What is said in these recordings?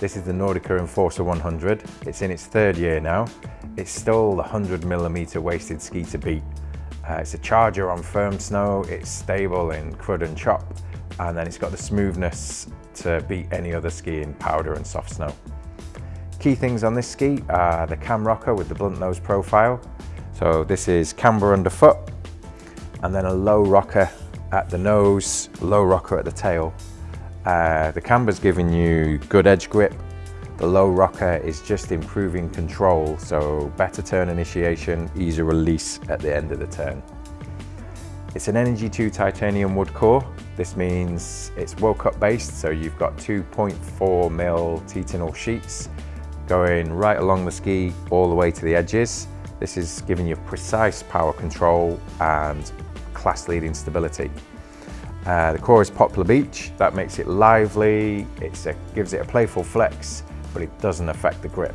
This is the Nordica Enforcer 100. It's in its third year now. It's still the 100 millimeter waisted ski to beat. Uh, it's a charger on firm snow, it's stable in crud and chop, and then it's got the smoothness to beat any other ski in powder and soft snow. Key things on this ski are the cam rocker with the blunt nose profile. So this is camber underfoot, and then a low rocker at the nose, low rocker at the tail. Uh, the camber's giving you good edge grip. The low rocker is just improving control, so better turn initiation, easier release at the end of the turn. It's an Energy 2 titanium wood core. This means it's World Cup based, so you've got 2.4 mil Titanal sheets going right along the ski all the way to the edges. This is giving you precise power control and class-leading stability. Uh, the core is Poplar Beech, that makes it lively, it gives it a playful flex, but it doesn't affect the grip.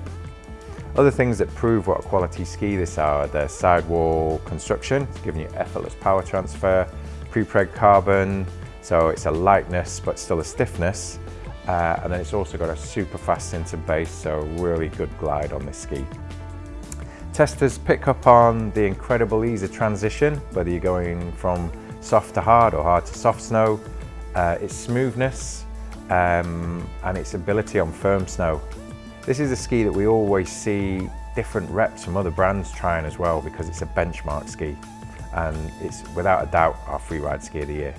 Other things that prove what a quality ski this are, the sidewall construction, giving you effortless power transfer, prepreg carbon, so it's a lightness but still a stiffness, uh, and then it's also got a super fast center base, so really good glide on this ski. Testers pick up on the incredible ease of transition, whether you're going from soft to hard or hard to soft snow, uh, its smoothness um, and its ability on firm snow. This is a ski that we always see different reps from other brands trying as well because it's a benchmark ski and it's without a doubt our freeride ski of the year.